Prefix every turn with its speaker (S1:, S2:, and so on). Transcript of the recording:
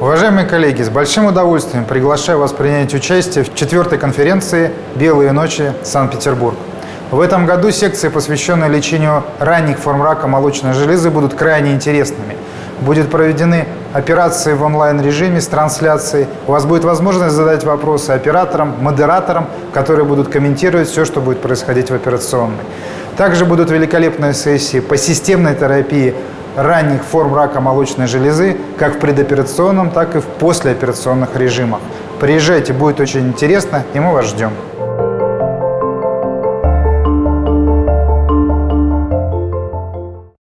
S1: Уважаемые коллеги, с большим удовольствием приглашаю вас принять участие в четвертой конференции «Белые ночи. Санкт-Петербург». В этом году секции, посвященные лечению ранних форм рака молочной железы, будут крайне интересными. Будут проведены операции в онлайн-режиме с трансляцией. У вас будет возможность задать вопросы операторам, модераторам, которые будут комментировать все, что будет происходить в операционной. Также будут великолепные сессии по системной терапии ранних форм рака молочной железы как в предоперационном, так и в послеоперационных режимах. Приезжайте, будет очень интересно, и мы вас ждем.